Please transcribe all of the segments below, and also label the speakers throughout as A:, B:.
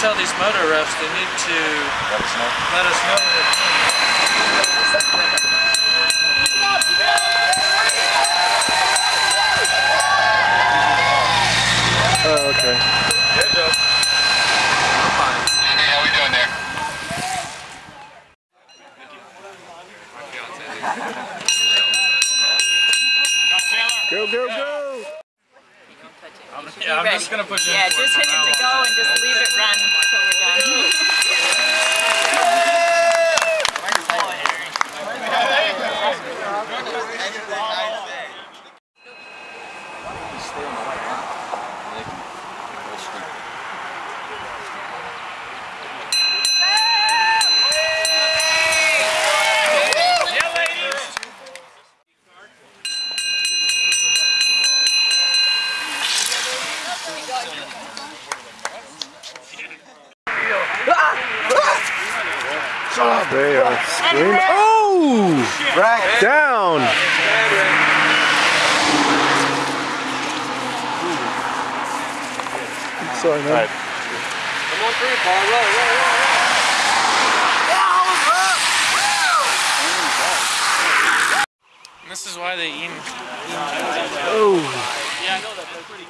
A: tell these motor refs they need to
B: Let us know.
A: let us know when they're
C: Oh, okay.
B: Good job.
D: Hey, how we doing there?
C: Go, go, go!
A: Yeah, I'm just gonna push it.
E: Yeah, just hit it to go and just leave it run until we're done.
C: They are screaming. Oh! Rack down! Sorry, man.
A: This is why they eat.
C: Oh!
E: Here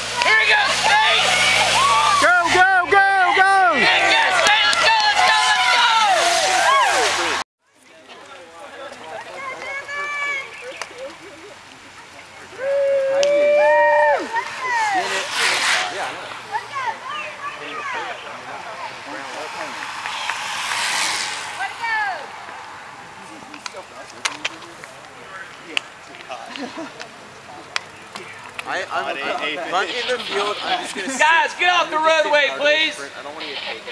F: I, I'm, if I'm in the field, I'm just gonna sit
E: Guys, get off the roadway, please!
F: I don't want to get taken.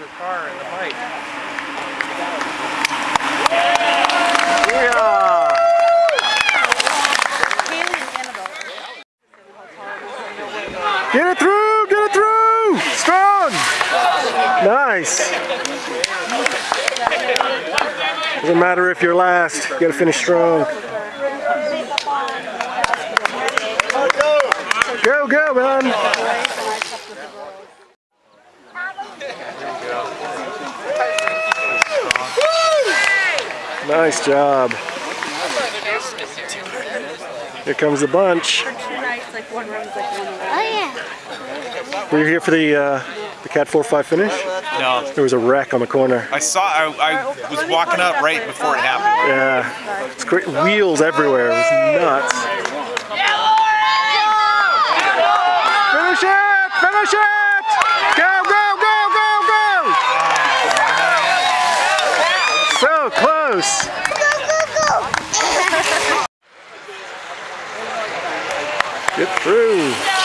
A: the car and the bike.
C: Yeah! Get it through! Get it through! Strong! Nice! Doesn't matter if you're last, you gotta finish strong. Go, go, man! Nice job. Here comes the bunch. Were you here for the uh, the Cat 4-5 finish?
B: No,
C: There was a wreck on the corner.
B: I saw. I, I was walking up right before it happened.
C: Yeah, it's great. Wheels everywhere. It was nuts. Finish it! Finish it! Go, go, go, go, go! So close. Get through.